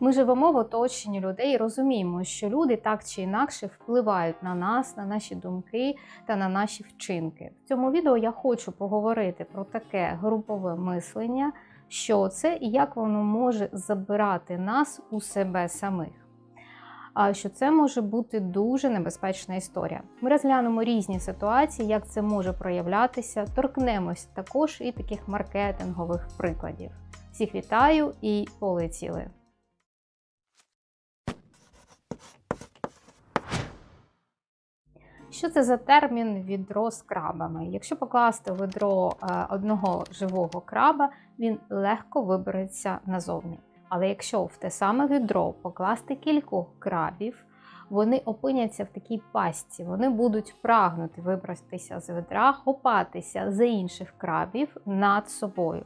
Ми живемо в оточенні людей і розуміємо, що люди так чи інакше впливають на нас, на наші думки та на наші вчинки. В цьому відео я хочу поговорити про таке групове мислення, що це і як воно може забирати нас у себе самих. А що це може бути дуже небезпечна історія. Ми розглянемо різні ситуації, як це може проявлятися, торкнемось також і таких маркетингових прикладів. Всіх вітаю і полетіли! Що це за термін відро з крабами? Якщо покласти в відро е, одного живого краба, він легко вибереться назовні. Але якщо в те саме відро покласти кількох крабів, вони опиняться в такій пастці, вони будуть прагнути вибратися з відра, хопатися за інших крабів над собою.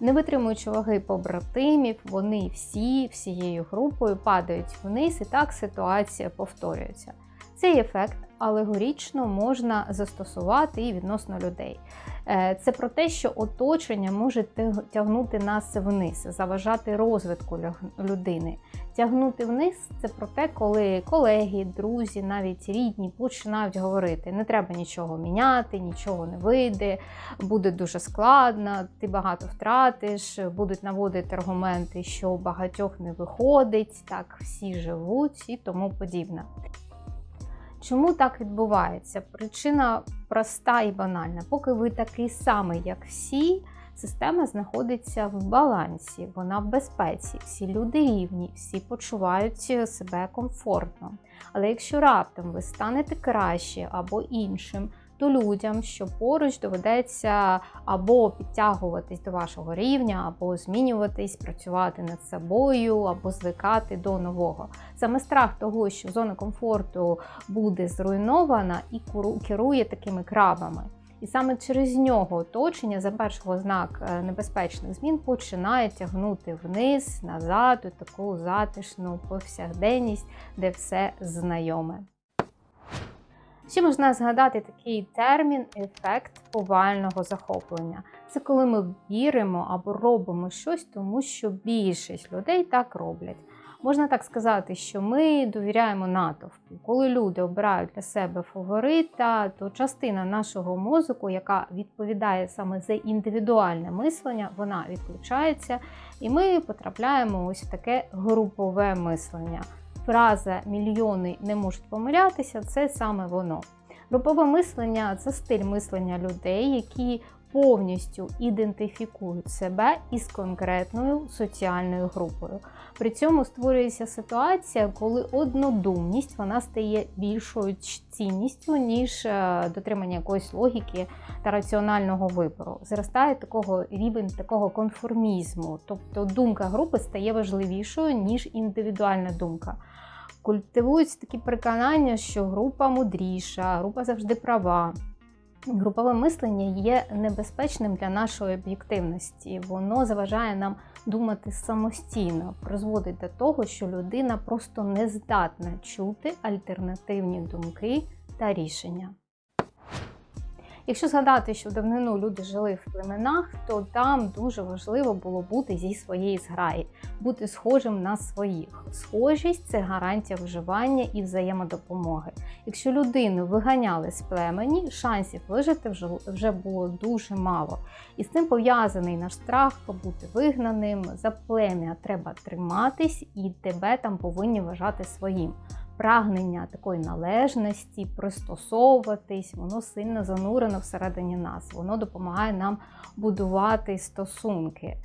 Не витримуючи ваги побратимів, вони всі всією групою падають вниз, і так ситуація повторюється. Цей ефект алегорічно можна застосувати і відносно людей. Е, це про те, що оточення може тягнути нас вниз, заважати розвитку людини. Тягнути вниз це про те, коли колеги, друзі, навіть рідні починають говорити: не треба нічого міняти, нічого не вийде, буде дуже складно, ти багато втратиш, будуть наводити аргументи, що багатьох не виходить, так всі живуть і тому подібне. Чому так відбувається? Причина проста і банальна. Поки ви такий самий, як всі, система знаходиться в балансі, вона в безпеці, всі люди рівні, всі почувають себе комфортно. Але якщо раптом ви станете краще або іншим, то людям, що поруч доведеться або підтягуватись до вашого рівня, або змінюватись, працювати над собою, або звикати до нового. Саме страх того, що зона комфорту буде зруйнована і керує такими крабами. І саме через нього оточення за першого знак е, небезпечних змін починає тягнути вниз, назад, у таку затишну повсякденність, де все знайоме. Ще можна згадати такий термін ефект повального захоплення. Це коли ми віримо або робимо щось, тому що більшість людей так роблять. Можна так сказати, що ми довіряємо натовпу. Коли люди обирають для себе фаворита, то частина нашого мозку, яка відповідає саме за індивідуальне мислення, вона відключається, і ми потрапляємо ось в таке групове мислення фраза мільйони не можуть помилятися це саме воно. Групове мислення це стиль мислення людей, які повністю ідентифікують себе із конкретною соціальною групою. При цьому створюється ситуація, коли однодумність вона стає більшою цінністю, ніж е, дотримання якоїсь логіки та раціонального вибору. Зростає такого рівень такого конформізму, тобто думка групи стає важливішою, ніж індивідуальна думка. Культивуються такі переконання, що група мудріша, група завжди права. Групове мислення є небезпечним для нашої об'єктивності. Воно заважає нам думати самостійно, призводить до того, що людина просто не здатна чути альтернативні думки та рішення. Якщо згадати, що в давнину люди жили в племенах, то там дуже важливо було бути зі своєї зграї, бути схожим на своїх. Схожість це гарантія виживання і взаємодопомоги. Якщо людину виганяли з племені, шансів вижити вже, було дуже мало. І з цим пов'язаний наш страх побути вигнаним, за плем'я треба триматись, і тебе там повинні вважати своїм прагнення такої належності, пристосовуватись, воно сильно занурено всередині нас. Воно допомагає нам будувати стосунки.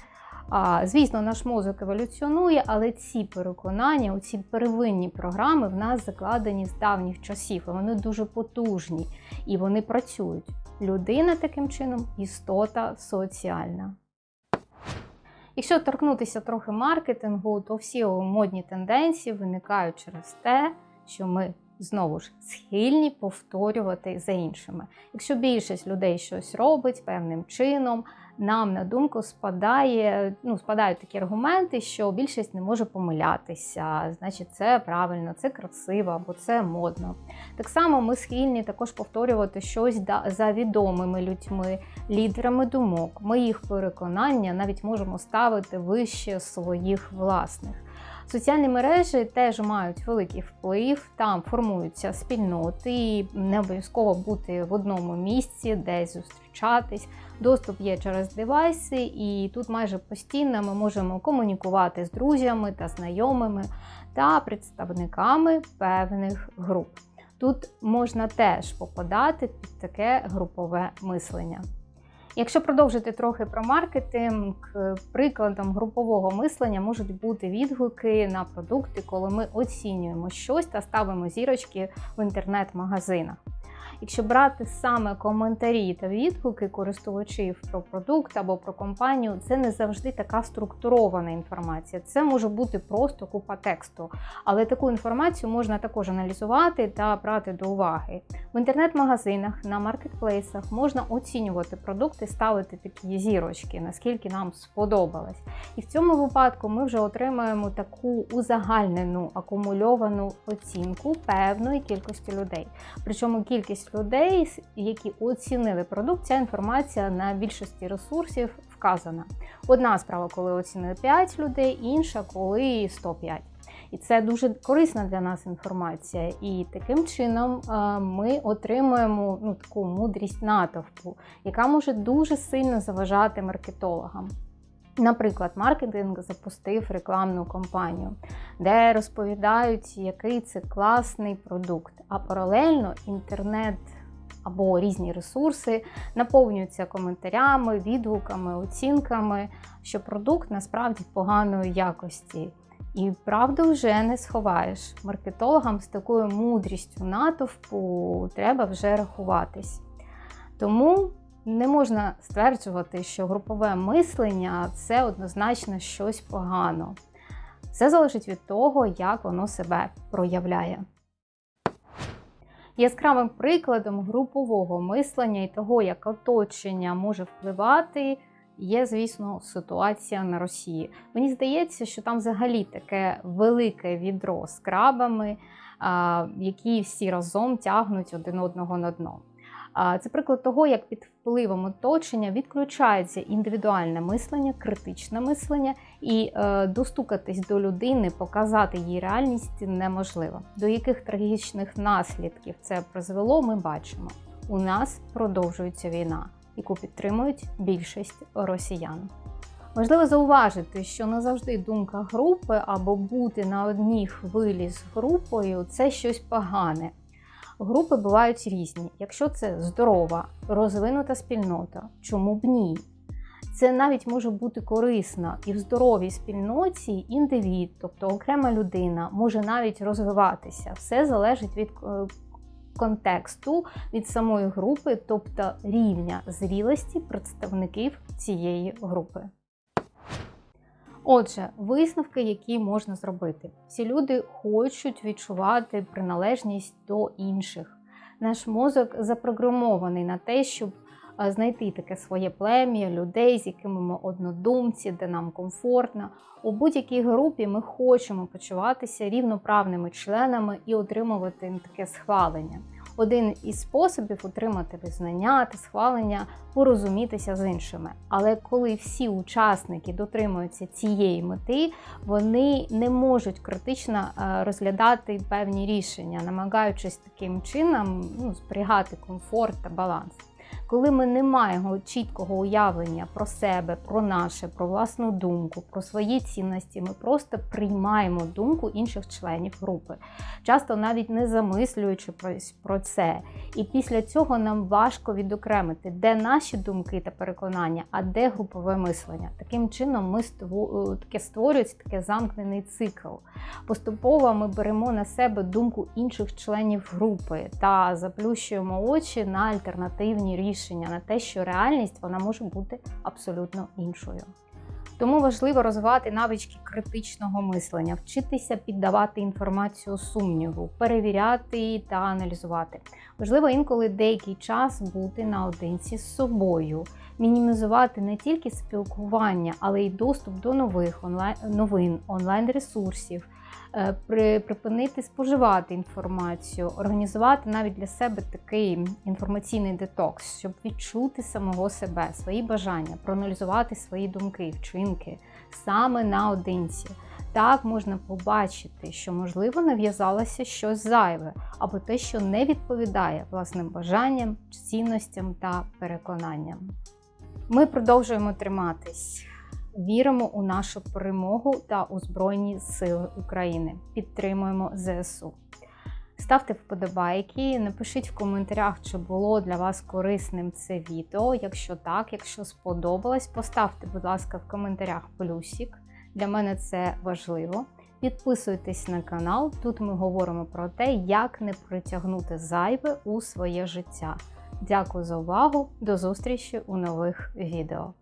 А, Звісно, наш мозок еволюціонує, але ці переконання, ці первинні програми в нас закладені з давніх часів. і Вони дуже потужні і вони працюють. Людина таким чином істота соціальна. Якщо торкнутися трохи маркетингу, то всі модні тенденції виникають через те, що ми знову ж схильні повторювати за іншими. Якщо більшість людей щось робить певним чином, нам на думку спадає, ну, спадають такі аргументи, що більшість не може помилятися, значить, це правильно, це красиво або це модно. Так само ми схильні також повторювати щось за відомими людьми, лідерами думок. Ми їх переконання навіть можемо ставити вище своїх власних. Соціальні мережі теж мають великий вплив, там формуються спільноти, не обов'язково бути в одному місці, десь зустрічатись. Доступ є через девайси, і тут майже постійно ми можемо комунікувати з друзями та знайомими та представниками певних груп. Тут можна теж попадати під таке групове мислення. Якщо продовжити трохи про маркетинг, прикладом групового мислення можуть бути відгуки на продукти, коли ми оцінюємо щось та ставимо зірочки в інтернет-магазинах. Якщо брати саме коментарі та відгуки користувачів про продукт або про компанію, це не завжди така структурована інформація. Це може бути просто купа тексту, але таку інформацію можна також аналізувати та брати до уваги. В інтернет-магазинах на маркетплейсах можна оцінювати продукти, ставити такі зірочки, наскільки нам сподобалось. І в цьому випадку ми вже отримаємо таку узагальнену акумульовану оцінку певної кількості людей. Причому кількість людей, які оцінили продукт, ця інформація на більшості ресурсів вказана. Одна справа, коли оцінили 5 людей, інша коли 105. І це дуже корисна для нас інформація. І таким чином ми отримуємо ну, таку мудрість натовпу, яка може дуже сильно заважати маркетологам. Наприклад, маркетинг запустив рекламну кампанію, де розповідають, який це класний продукт. А паралельно інтернет або різні ресурси наповнюються коментарями, відгуками, оцінками, що продукт насправді поганої якості. І правду вже не сховаєш. Маркетологам з такою мудрістю натовпу треба вже рахуватись. Тому не можна стверджувати, що групове мислення це однозначно щось погано. Все залежить від того, як воно себе проявляє. Яскравим прикладом групового мислення і того, як оточення може впливати, є, звісно, ситуація на Росії. Мені здається, що там взагалі таке велике відро з крабами, які всі разом тягнуть один одного на дно. Це приклад того, як під впливом оточення відключається індивідуальне мислення, критичне мислення, і е, достукатись до людини, показати їй реальність неможливо. До яких трагічних наслідків це призвело, ми бачимо. У нас продовжується війна, яку підтримують більшість росіян. Важливо зауважити, що не завжди думка групи або бути на одній хвилі з групою це щось погане. Групи бувають різні. Якщо це здорова, розвинута спільнота, чому б ні? Це навіть може бути корисно і в здоровій спільноті індивід, тобто окрема людина, може навіть розвиватися. Все залежить від е, контексту, від самої групи, тобто рівня зрілості представників цієї групи. Отже, висновки, які можна зробити. Всі люди хочуть відчувати приналежність до інших. Наш мозок запрограмований на те, щоб знайти таке своє плем'я, людей, з якими ми однодумці, де нам комфортно. У будь-якій групі ми хочемо почуватися рівноправними членами і отримувати таке схвалення один із способів отримати визнання та схвалення, порозумітися з іншими. Але коли всі учасники дотримуються цієї мети, вони не можуть критично е, розглядати певні рішення, намагаючись таким чином ну, зберігати комфорт та баланс. Коли ми не маємо чіткого уявлення про себе, про наше, про власну думку, про свої цінності, ми просто приймаємо думку інших членів групи, часто навіть не замислюючи про це. І після цього нам важко відокремити, де наші думки та переконання, а де групове мислення. Таким чином, ми таке створюється таке замкнений цикл. Поступово ми беремо на себе думку інших членів групи та заплющуємо очі на альтернативні рішення на те, що реальність вона може бути абсолютно іншою. Тому важливо розвивати навички критичного мислення, вчитися піддавати інформацію сумніву, перевіряти та аналізувати. Важливо інколи деякий час бути наодинці з собою, мінімізувати не тільки спілкування, але й доступ до нових онлайн новин, онлайн-ресурсів, припинити споживати інформацію, організувати навіть для себе такий інформаційний детокс, щоб відчути самого себе, свої бажання, проаналізувати свої думки, вчинки саме наодинці. Так можна побачити, що, можливо, нав'язалося щось зайве, або те, що не відповідає власним бажанням, цінностям та переконанням. Ми продовжуємо триматись. Віримо у нашу перемогу та у Збройні Сили України. Підтримуємо ЗСУ. Ставте вподобайки, напишіть в коментарях, чи було для вас корисним це відео. Якщо так, якщо сподобалось, поставте, будь ласка, в коментарях плюсик. Для мене це важливо. Підписуйтесь на канал. Тут ми говоримо про те, як не притягнути зайве у своє життя. Дякую за увагу! До зустрічі у нових відео.